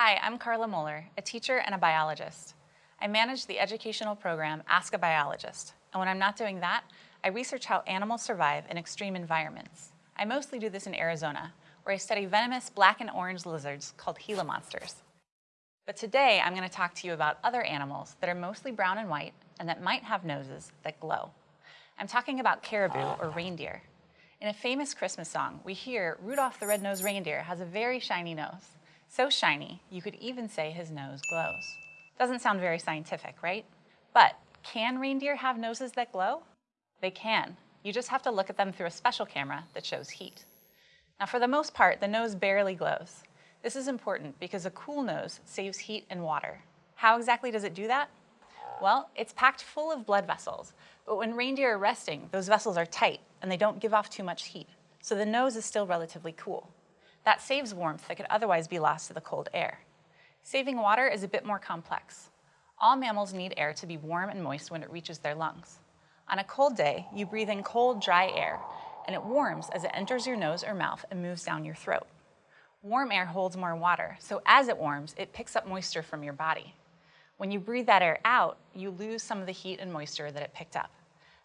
Hi, I'm Carla Moeller, a teacher and a biologist. I manage the educational program Ask a Biologist, and when I'm not doing that, I research how animals survive in extreme environments. I mostly do this in Arizona, where I study venomous black and orange lizards called Gila monsters. But today, I'm going to talk to you about other animals that are mostly brown and white and that might have noses that glow. I'm talking about caribou or reindeer. In a famous Christmas song, we hear Rudolph the Red-Nosed Reindeer has a very shiny nose. So shiny, you could even say his nose glows. Doesn't sound very scientific, right? But can reindeer have noses that glow? They can. You just have to look at them through a special camera that shows heat. Now for the most part, the nose barely glows. This is important because a cool nose saves heat and water. How exactly does it do that? Well, it's packed full of blood vessels, but when reindeer are resting, those vessels are tight and they don't give off too much heat, so the nose is still relatively cool. That saves warmth that could otherwise be lost to the cold air. Saving water is a bit more complex. All mammals need air to be warm and moist when it reaches their lungs. On a cold day, you breathe in cold, dry air, and it warms as it enters your nose or mouth and moves down your throat. Warm air holds more water, so as it warms, it picks up moisture from your body. When you breathe that air out, you lose some of the heat and moisture that it picked up.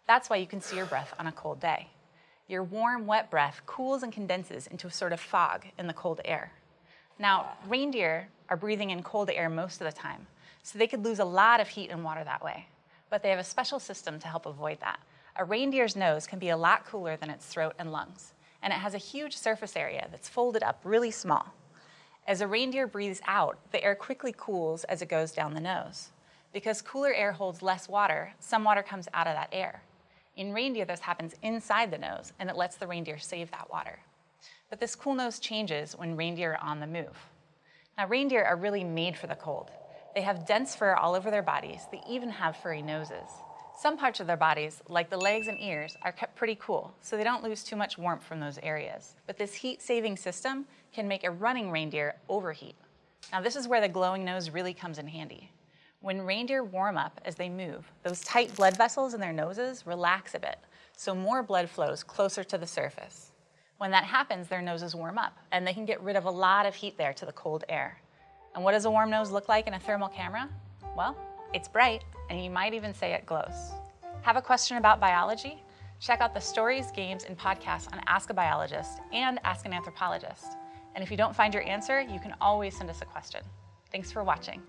That's why you can see your breath on a cold day. Your warm, wet breath cools and condenses into a sort of fog in the cold air. Now, reindeer are breathing in cold air most of the time, so they could lose a lot of heat and water that way. But they have a special system to help avoid that. A reindeer's nose can be a lot cooler than its throat and lungs, and it has a huge surface area that's folded up really small. As a reindeer breathes out, the air quickly cools as it goes down the nose. Because cooler air holds less water, some water comes out of that air. In reindeer, this happens inside the nose, and it lets the reindeer save that water. But this cool nose changes when reindeer are on the move. Now, reindeer are really made for the cold. They have dense fur all over their bodies. They even have furry noses. Some parts of their bodies, like the legs and ears, are kept pretty cool, so they don't lose too much warmth from those areas. But this heat-saving system can make a running reindeer overheat. Now, this is where the glowing nose really comes in handy. When reindeer warm up as they move, those tight blood vessels in their noses relax a bit, so more blood flows closer to the surface. When that happens, their noses warm up, and they can get rid of a lot of heat there to the cold air. And what does a warm nose look like in a thermal camera? Well, it's bright, and you might even say it glows. Have a question about biology? Check out the stories, games, and podcasts on Ask a Biologist and Ask an Anthropologist. And if you don't find your answer, you can always send us a question. Thanks for watching.